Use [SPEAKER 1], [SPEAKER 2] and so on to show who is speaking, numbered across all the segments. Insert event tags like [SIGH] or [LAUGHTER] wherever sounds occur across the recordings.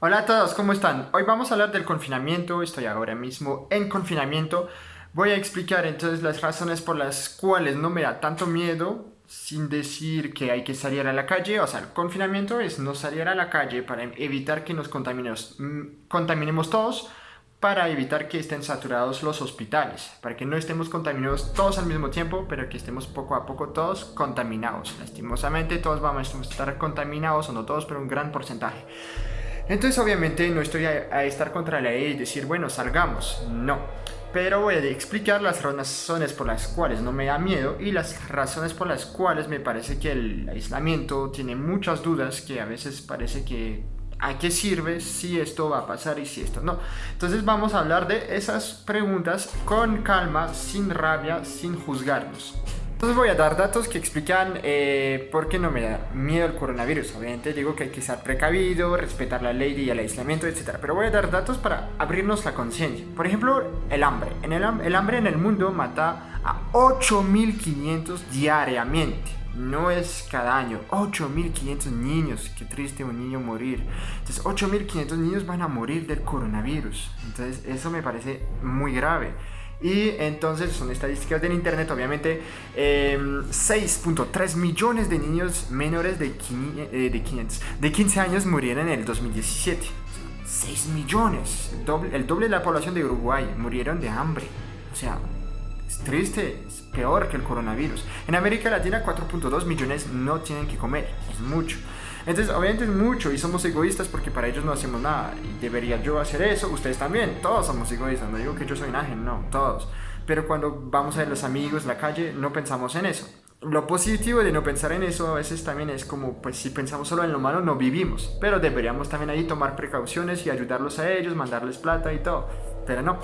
[SPEAKER 1] Hola a todos, ¿cómo están? Hoy vamos a hablar del confinamiento, estoy ahora mismo en confinamiento. Voy a explicar entonces las razones por las cuales no me da tanto miedo, sin decir que hay que salir a la calle. O sea, el confinamiento es no salir a la calle para evitar que nos contaminemos, mm, contaminemos todos, para evitar que estén saturados los hospitales, para que no estemos contaminados todos al mismo tiempo, pero que estemos poco a poco todos contaminados. Lastimosamente todos vamos a estar contaminados, o no todos, pero un gran porcentaje. Entonces obviamente no estoy a, estar contra la ley y decir, bueno, salgamos, no. Pero voy a explicar las razones por las cuales no me da miedo y las razones por las cuales me parece que el aislamiento tiene muchas dudas que a veces parece que a qué sirve si esto va a pasar y si esto no. Entonces vamos a hablar de esas preguntas con calma, sin rabia, sin juzgarnos. Entonces voy a dar datos que explican eh, por qué no me da miedo el coronavirus. Obviamente digo que hay que ser precavido, respetar la ley y el aislamiento, etc. Pero voy a dar datos para abrirnos la conciencia. Por ejemplo, el hambre. En el, el hambre en el mundo mata a 8.500 diariamente. No es cada año, 8.500 niños, qué triste un niño morir. Entonces 8.500 niños van a morir del coronavirus. Entonces eso me parece muy grave. Y entonces son estadísticas del internet, obviamente, 6.3 em, millones de niños menores de, eh, de, 15 años murieron en el 2017. 6 millones, el doble, el doble de la población de Uruguay murieron de hambre. O sea, es triste, es peor que el coronavirus. En América Latina 4.2 millones no tienen que comer, es mucho. Entonces, obviamente es mucho y somos egoístas porque para ellos no hacemos nada. Y debería yo hacer eso, ustedes también, todos somos egoístas. No digo que yo soy un ángel, no, todos. Pero cuando vamos a ver los amigos, la calle, no pensamos en eso. Lo positivo de no pensar en eso a veces también es como, pues si pensamos solo en lo malo, no vivimos. Pero deberíamos también ahí tomar precauciones y ayudarlos a ellos, mandarles plata y todo. Pero no,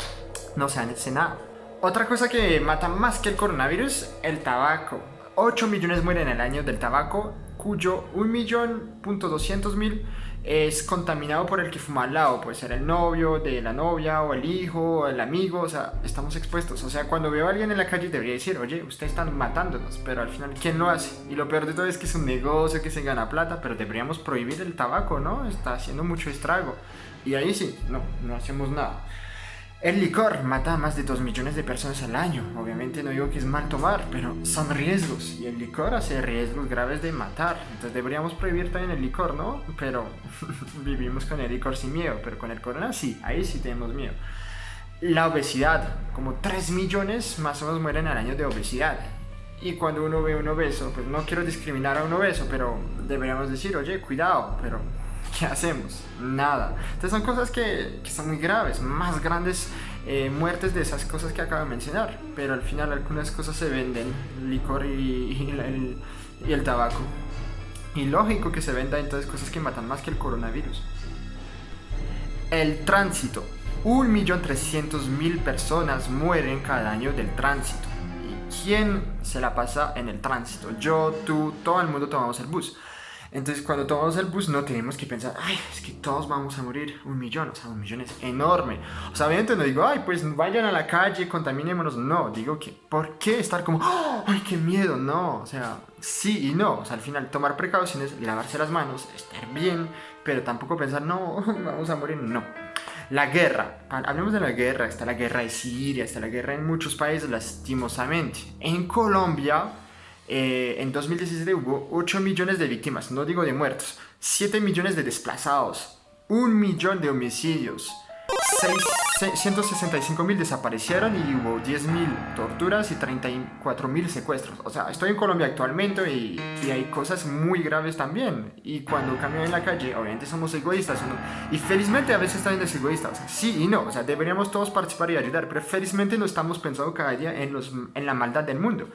[SPEAKER 1] no se hace nada. Otra cosa que mata más que el coronavirus, el tabaco. 8 millones mueren el año del tabaco cuyo 1.200.000 es contaminado por el que fuma al lado, puede ser el novio de la novia o el hijo o el amigo, o sea, estamos expuestos. O sea, cuando veo a alguien en la calle debería decir, oye, ustedes están matándonos, pero al final, ¿quién lo hace? Y lo peor de todo es que es un negocio que se gana plata, pero deberíamos prohibir el tabaco, ¿no? Está haciendo mucho estrago. Y ahí sí, no, no hacemos nada. El licor mata a más de 2 millones de personas al año. Obviamente no digo que es mal tomar, pero son riesgos. Y el licor hace riesgos graves de matar. Entonces deberíamos prohibir también el licor, ¿no? Pero [LAUGHS] vivimos con el licor sin miedo. Pero con el corona sí, ahí sí tenemos miedo. La obesidad. Como 3 millones más o menos mueren al año de obesidad. Y cuando uno ve un obeso, pues no quiero discriminar a un obeso, pero deberíamos decir, oye, cuidado, pero ¿qué [LAUGHS] hacemos? Nada. Entonces son cosas que, que son muy graves, más grandes eh, muertes de esas cosas que acabo de mencionar, pero al final algunas cosas se venden, licor y, y, el, y el tabaco. Y lógico que se venda entonces cosas que matan más que el coronavirus. El tránsito. 1.300.000 personas mueren cada año del tránsito. ¿Y quién se la pasa en el tránsito? Yo, tú, todo el mundo tomamos el bus. Entonces cuando tomamos el bus no tenemos que pensar, ay, es que todos vamos a morir, un millón, o sea, un millón es enorme. O sea, obviamente no digo, ay, pues vayan a la calle, contaminémonos, no, digo que, ¿por qué estar como, ay, qué miedo? No, o sea, sí y no, o sea, al final tomar precauciones, lavarse las manos, estar bien, pero tampoco pensar, no, [LAUGHS] vamos a morir, no. La guerra, hablemos de la guerra, está la guerra de Siria, está la guerra en muchos países lastimosamente. En Colombia eh, en 2017 hubo 8 millones de víctimas, no digo de muertos, 7 millones de desplazados, 1 millón de homicidios, 165 mil desaparecieron y hubo 10 mil torturas y 34 mil secuestros. O sea, estoy en Colombia actualmente y, hay cosas muy graves también. Y cuando camino en la calle, obviamente somos egoístas. Y felizmente a veces también es egoísta. O sea, sí y no. O sea, deberíamos todos participar y ayudar. Pero felizmente no estamos pensando cada día en, los, en la maldad del mundo.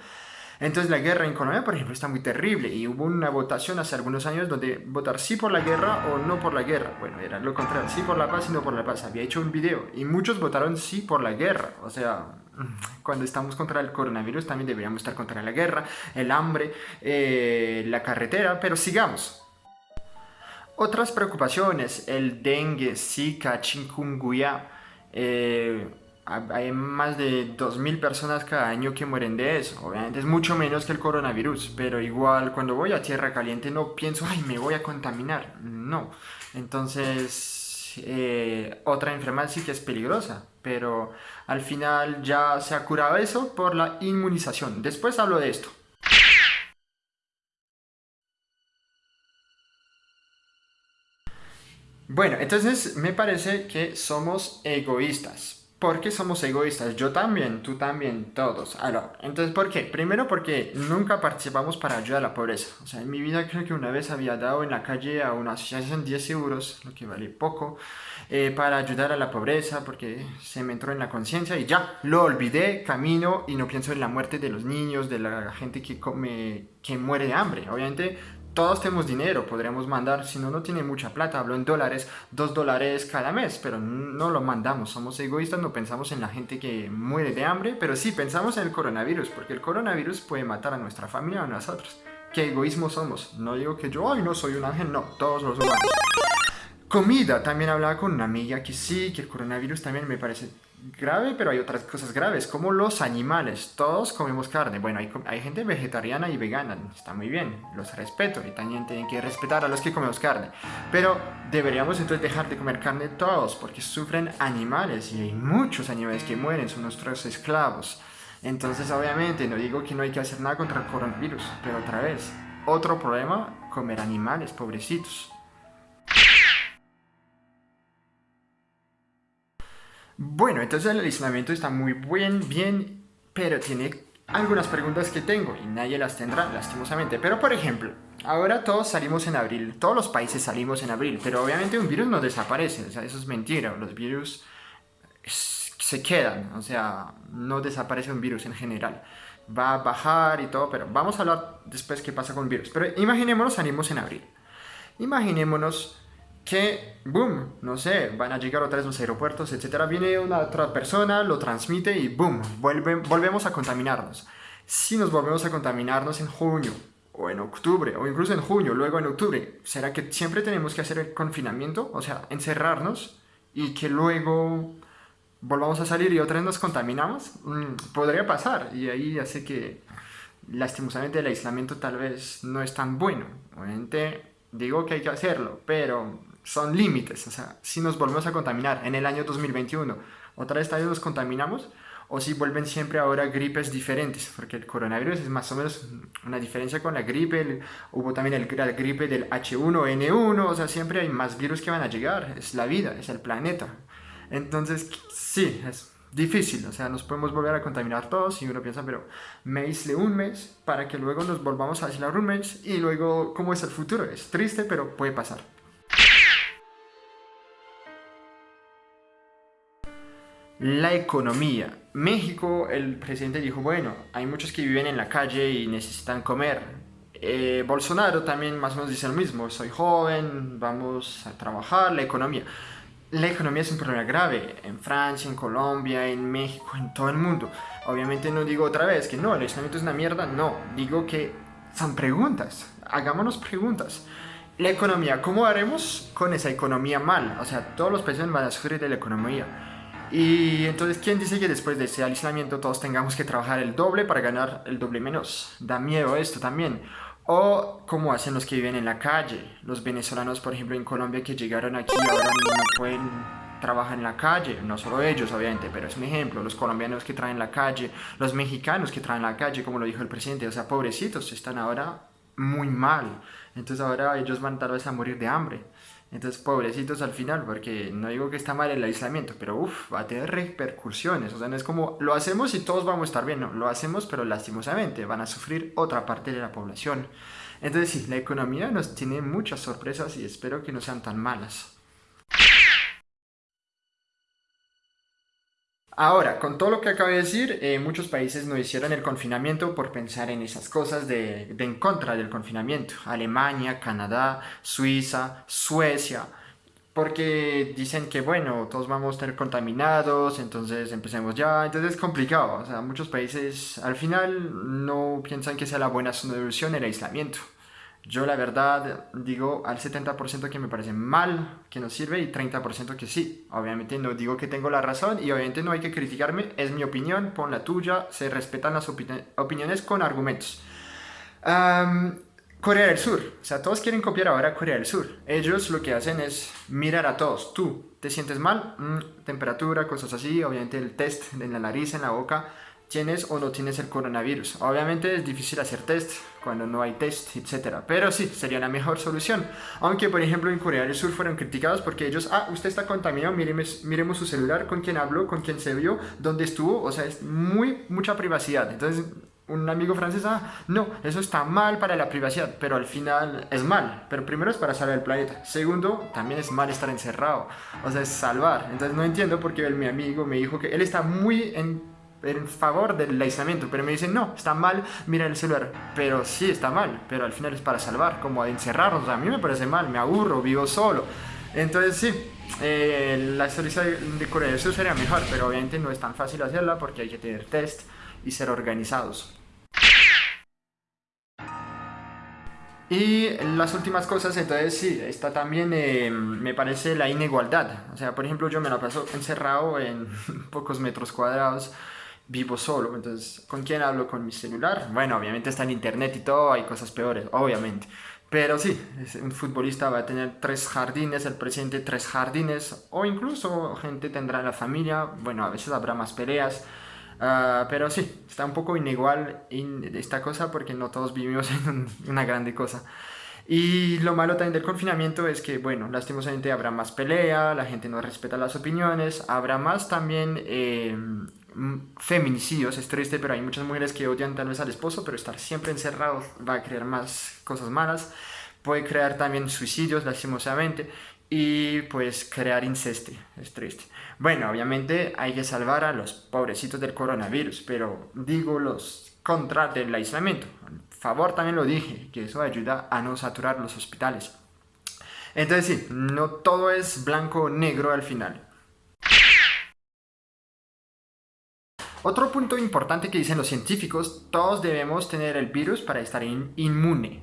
[SPEAKER 1] Entonces la guerra en Colombia, por ejemplo, está muy terrible y hubo una votación hace algunos años donde votar sí por la guerra o no por la guerra. Bueno, era lo contrario, sí por la paz y no por la paz. Había hecho un video y muchos votaron sí por la guerra. O sea, [LAUGHS] cuando estamos contra el coronavirus también deberíamos estar contra la guerra, el hambre, eh, la carretera, pero sigamos. Otras preocupaciones, el dengue, zika, chikungunya, eh, hay más de 2.000 personas cada año que mueren de eso. Obviamente es mucho menos que el coronavirus, pero igual cuando voy a tierra caliente no pienso, ay, me voy a contaminar. No. Entonces, eh, otra enfermedad sí que es peligrosa, pero al final ya se ha curado eso por la inmunización. Después hablo de esto. Bueno, entonces me parece que somos egoístas. ¿Por qué somos egoístas? Yo también, tú también, todos. Ahora, entonces, ¿por qué? Primero porque nunca participamos para ayudar a la pobreza. O sea, en mi vida creo que una vez había dado en la calle a una asociación 10 euros, lo que vale poco, eh, para ayudar a la pobreza, porque se me entró en la conciencia y ya, lo olvidé, camino y no pienso en la muerte de los niños, de la gente que, come, que muere de hambre. Obviamente todos tenemos dinero, podríamos mandar, si no, no tiene mucha plata, hablo en dólares, dos dólares cada mes, pero no lo mandamos, somos egoístas, no pensamos en la gente que muere de hambre, pero sí pensamos en el coronavirus, porque el coronavirus puede matar a nuestra familia o a nosotros. ¿Qué egoísmo somos? No digo que yo, ay, no soy un ángel, no, todos los humanos. Comida, también hablaba con una amiga que sí, que el coronavirus también me parece grave, pero hay otras cosas graves, como los animales. Todos comemos carne. Bueno, hay, gente vegetariana y vegana, está muy bien, los respeto y también tienen que respetar a los que comemos carne. Pero deberíamos entonces dejar de comer carne todos, porque sufren animales y hay muchos animales que mueren, son nuestros esclavos. Entonces, obviamente, no digo que no hay que hacer nada contra el coronavirus, pero otra vez, otro problema, comer animales, pobrecitos. Bueno, entonces el aislamiento está muy bien, bien, pero tiene algunas preguntas que tengo y nadie las tendrá, lastimosamente. Pero por ejemplo, ahora todos salimos en abril, todos los países salimos en abril, pero obviamente un virus no desaparece, o sea, eso es mentira, los virus se quedan, o sea, no desaparece un virus en general. Va a bajar y todo, pero vamos a hablar después qué pasa con virus. Pero imaginémonos salimos en abril. Imaginémonos que, boom, no sé, van a llegar otra vez los aeropuertos, etcétera. Viene una otra persona, lo transmite y boom, volvemos a contaminarnos. Si nos volvemos a contaminarnos en junio, o en octubre, o incluso en junio, luego en octubre, ¿será que siempre tenemos que hacer el confinamiento? O sea, encerrarnos y que luego volvamos a salir y otra vez nos contaminamos? Mm, podría pasar y ahí hace que lastimosamente el aislamiento tal vez no es tan bueno. Obviamente digo que hay que hacerlo, pero son límites, o sea, si nos volvemos a contaminar en el año 2021, otra vez nos contaminamos, o si vuelven siempre ahora gripes diferentes, porque el coronavirus es más o menos una diferencia con la gripe, hubo también el, la gripe del H1N1, o sea, siempre hay más virus que van a llegar, es la vida, es el planeta. Entonces, sí, es difícil, o sea, nos podemos volver a contaminar todos y uno piensa, pero me aísle un mes para que luego nos volvamos a aislar un mes y luego, ¿cómo es el futuro? Es triste, pero puede pasar. La economía. México, el presidente dijo, bueno, hay muchos que viven en la calle y necesitan comer. Eh, Bolsonaro también más o menos dice lo mismo, soy joven, vamos a trabajar, la economía. La economía es un problema grave en Francia, en Colombia, en México, en todo el mundo. Obviamente no digo otra vez que no, el aislamiento es una mierda, no. Digo que son preguntas, hagámonos preguntas. La economía, ¿cómo haremos con esa economía mal? O sea, todos los países van a sufrir de la economía. Y entonces, ¿quién dice que después de ese aislamiento todos tengamos que trabajar el doble para ganar el doble menos? Da miedo esto también. O como hacen los que viven en la calle, los venezolanos, por ejemplo, en Colombia que llegaron aquí ahora no pueden trabajar en la calle, no solo ellos obviamente, pero es un ejemplo, los colombianos que traen la calle, los mexicanos que traen la calle, como lo dijo el presidente, o sea, pobrecitos, están ahora muy mal, entonces ahora ellos van tal vez a morir de hambre. Entonces, pobrecitos al final, porque no digo que está mal el aislamiento, pero uff, va a tener repercusiones. O sea, no es como lo hacemos y todos vamos a estar bien, no, lo hacemos, pero lastimosamente van a sufrir otra parte de la población. Entonces, sí, la economía nos tiene muchas sorpresas y espero que no sean tan malas. Ahora, con todo lo que acabo de decir, eh, muchos países no hicieron el confinamiento por pensar en esas cosas de, en contra del confinamiento. Alemania, Canadá, Suiza, Suecia, porque dicen que bueno, todos vamos a estar contaminados, entonces empecemos ya, entonces es complicado, o sea, muchos países al final no piensan que sea la buena solución el aislamiento. Yo la verdad digo al 70% que me parece mal, que no sirve, y 30% que sí. Obviamente no digo que tengo la razón y obviamente no hay que criticarme, es mi opinión, pon la tuya, se respetan las opiniones con argumentos. Corea del Sur, o sea, todos quieren copiar ahora a Corea del Sur. Ellos lo que hacen es mirar a todos. Tú, ¿te sientes mal? Mm, temperatura, cosas así, obviamente el test en la nariz, en la boca, tienes o no tienes el coronavirus. Obviamente es difícil hacer test cuando no hay test, etc. Pero sí, sería la mejor solución. Aunque, por ejemplo, en Corea del Sur fueron criticados porque ellos, ah, usted está contaminado, miremos, miremos su celular, con quién habló, con quién se vio, dónde estuvo, o sea, es muy, mucha privacidad. Entonces, un amigo francés, ah, no, eso está mal para la privacidad, pero al final es mal. Pero primero es para salvar el planeta. Segundo, también es mal estar encerrado. O sea, es salvar. Entonces no entiendo por qué mi amigo me dijo que él está muy en, en favor del aislamiento, pero me dice, no, está mal, mira el celular. Pero sí, está mal, pero al final es para salvar, como encerrarnos. a mí me parece mal, me aburro, vivo solo. Entonces sí, eh, la historia de Corea del Sur sería mejor, pero obviamente no es tan fácil hacerla porque hay que tener test y ser organizados. Y las últimas cosas, entonces sí, está también, eh, me parece, la inigualdad. O sea, por ejemplo, yo me la paso encerrado en [LAUGHS] pocos metros cuadrados, vivo solo. Entonces, ¿con quién hablo? Con mi celular. Bueno, obviamente está en internet y todo, hay cosas peores, obviamente. Pero sí, un futbolista va a tener tres jardines, el presidente tres jardines, o incluso gente tendrá la familia, bueno, a veces habrá más peleas, Ah, pero sí, está un poco inigual esta cosa porque no todos vivimos [LAUGHS] en una grande cosa. Y lo malo también del confinamiento es que, bueno, lastimosamente habrá más pelea, la gente no respeta las opiniones, habrá más también eh, feminicidios, es triste, pero hay muchas mujeres que odian tal vez al esposo, pero estar siempre encerrado va a crear más cosas malas, puede crear también suicidios, lastimosamente, y pues crear incesto, es triste. Bueno, obviamente hay que salvar a los pobrecitos del coronavirus, pero digo los contra del aislamiento. Favor, también lo dije, que eso ayuda a no saturar los hospitales. Entonces sí, no todo es blanco o negro al final. Otro punto importante que dicen los científicos, todos debemos tener el virus para estar inmune.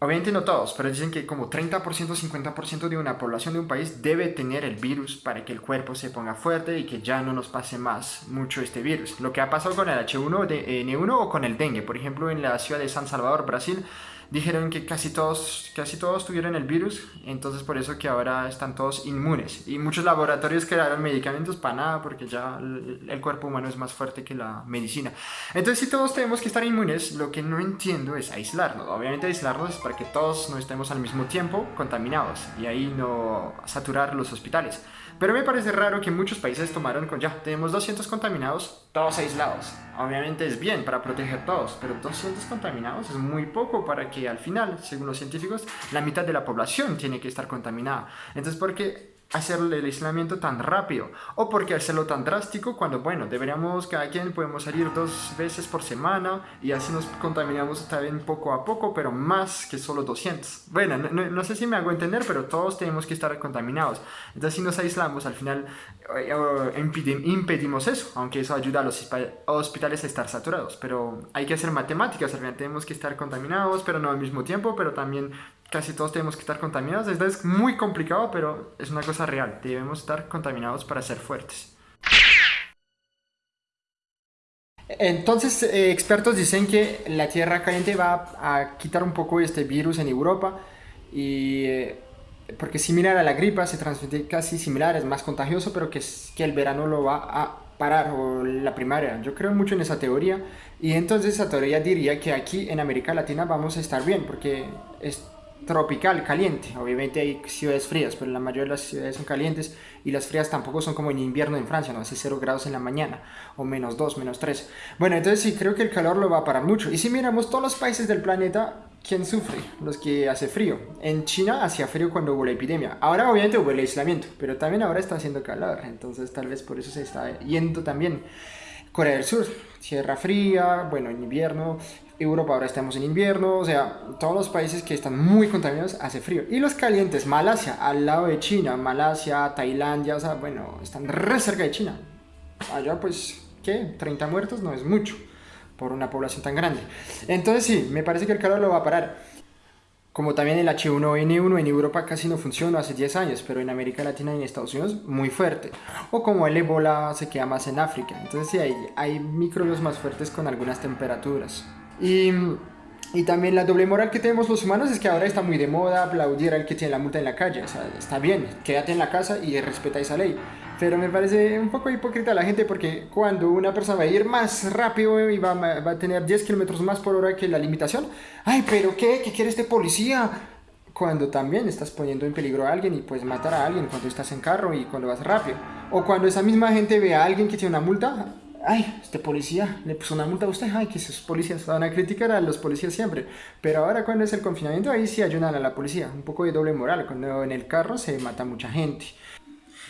[SPEAKER 1] Obviamente no todos, pero dicen que como 30%, 50% de una población de un país debe tener el virus para que el cuerpo se ponga fuerte y que ya no nos pase más mucho este virus. Lo que ha pasado con el H1N1 o con el dengue, por ejemplo en la ciudad de San Salvador, Brasil, dijeron que casi todos, casi todos tuvieron el virus, entonces por eso que ahora están todos inmunes. Y muchos laboratorios crearon medicamentos para nada, porque ya el, cuerpo humano es más fuerte que la medicina. Entonces si todos tenemos que estar inmunes, lo que no entiendo es aislarnos. Obviamente aislarnos es para que todos no estemos al mismo tiempo contaminados y ahí no saturar los hospitales. Pero me parece raro que muchos países tomaron con ya, tenemos 200 contaminados, todos aislados. Obviamente es bien para proteger todos, pero 200 contaminados es muy poco para que al final, según los científicos, la mitad de la población tiene que estar contaminada. Entonces, ¿por qué hacerle el aislamiento tan rápido o porque hacerlo tan drástico cuando bueno deberíamos cada quien podemos salir dos veces por semana y así nos contaminamos también poco a poco pero más que solo 200 bueno no, sé si me hago entender pero todos tenemos que estar contaminados. Entonces si nos aislamos al final eh, impedimos eso aunque eso ayuda a los hospitales a estar saturados. Pero hay que hacer matemáticas al final tenemos que estar contaminados pero no al mismo tiempo pero también casi todos tenemos que estar contaminados. Esto es muy complicado, pero es una cosa real. Debemos estar contaminados para ser fuertes. Entonces, eh, expertos dicen que la Tierra caliente va a quitar un poco este virus en Europa y eh, porque similar a la gripa se transmite casi similar, es más contagioso, pero que, que el verano lo va a parar o la primavera. Yo creo mucho en esa teoría y entonces esa teoría diría que aquí en América Latina vamos a estar bien porque es, tropical, caliente. Obviamente hay ciudades frías, pero la mayoría de las ciudades son calientes y las frías tampoco son como en invierno en Francia, no hace 0 grados en la mañana o menos 2, menos 3. Bueno, entonces sí, creo que el calor lo va a parar mucho. Y si miramos todos los países del planeta, ¿quién sufre? Los que hace frío. En China hacía frío cuando hubo la epidemia. Ahora obviamente hubo el aislamiento, pero también ahora está haciendo calor. Entonces tal vez por eso se está yendo también. Corea del Sur, tierra fría, bueno, en invierno, Europa ahora estamos en invierno, o sea, todos los países que están muy contaminados hace frío. Y los calientes, Malasia, al lado de China, Malasia, Tailandia, o sea, bueno, están re cerca de China. Allá pues, ¿qué? 30 muertos no es mucho por una población tan grande. Entonces sí, me parece que el calor lo va a parar. Como también el H1N1 en Europa casi no funciona hace 10 años, pero en América Latina y en Estados Unidos muy fuerte. O como el ébola se queda más en África. Entonces sí, hay, hay microbios más fuertes con algunas temperaturas. Y Y también la doble moral que tenemos los humanos es que ahora está muy de moda aplaudir al que tiene la multa en la calle. Está bien, quédate en la casa y respeta esa ley. Pero me parece un poco hipócrita la gente porque cuando una persona va a ir más rápido y va, va a tener 10 kilómetros más por hora que la limitación, ay, pero ¿qué? ¿Qué quiere este policía? Cuando también estás poniendo en peligro a alguien y puedes matar a alguien cuando estás en carro y cuando vas rápido. O cuando esa misma gente ve a alguien que tiene una multa, ay, este policía le puso una multa a usted, ay, que esos policías van a criticar a los policías siempre. Pero ahora cuando es el confinamiento, ahí sí ayudan a la policía, un poco de doble moral, cuando en el carro se mata mucha gente.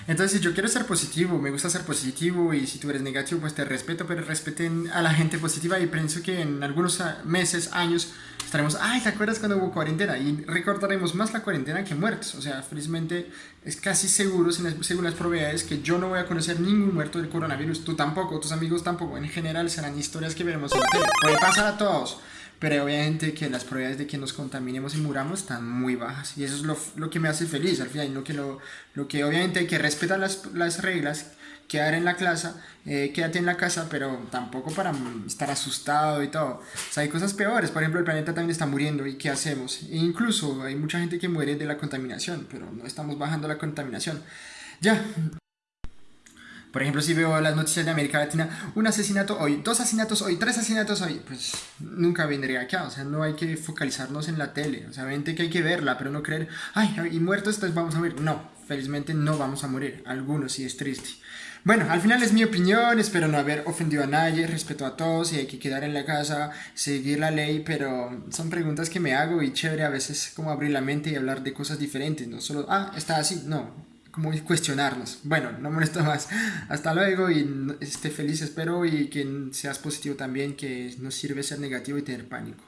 [SPEAKER 1] Entonces, yo quiero ser positivo, me gusta ser positivo y si tú eres negativo, pues te respeto, pero respeten a la gente positiva y pienso que en algunos meses, años, estaremos, ay, ¿te acuerdas cuando hubo cuarentena? Y recordaremos más la cuarentena que muertos. O sea, felizmente es casi seguro, según las probabilidades, que yo no voy a conocer ningún muerto del coronavirus, tú tampoco, tus amigos tampoco. En general serán historias que veremos en tele. Puede pasar a todos pero obviamente que las probabilidades de que nos contaminemos y muramos están muy bajas y eso es lo, lo que me hace feliz al final, lo que, lo, lo que obviamente hay que respetar las, las reglas, quedar en la clase, eh, quédate en la casa, pero tampoco para estar asustado y todo. O sea, hay cosas peores, por ejemplo, el planeta también está muriendo y ¿qué hacemos? E incluso hay mucha gente que muere de la contaminación, pero no estamos bajando la contaminación. Ya, por ejemplo, si veo las noticias de América Latina, un asesinato hoy, dos asesinatos hoy, tres asesinatos hoy, pues nunca vendría acá. O sea, no hay que focalizarnos en la tele. O sea, obviamente que hay que verla, pero no creer, ay, y muertos, entonces vamos a morir. No, felizmente no vamos a morir. Algunos sí es triste. Bueno, al final es mi opinión, espero no haber ofendido a nadie, respeto a todos y hay que quedar en la casa, seguir la ley, pero son preguntas que me hago y chévere a veces como abrir la mente y hablar de cosas diferentes, no solo, ah, está así, no, como cuestionarnos. Bueno, no molesto más. Hasta luego y esté feliz, espero, y que seas positivo también, que no sirve ser negativo y tener pánico.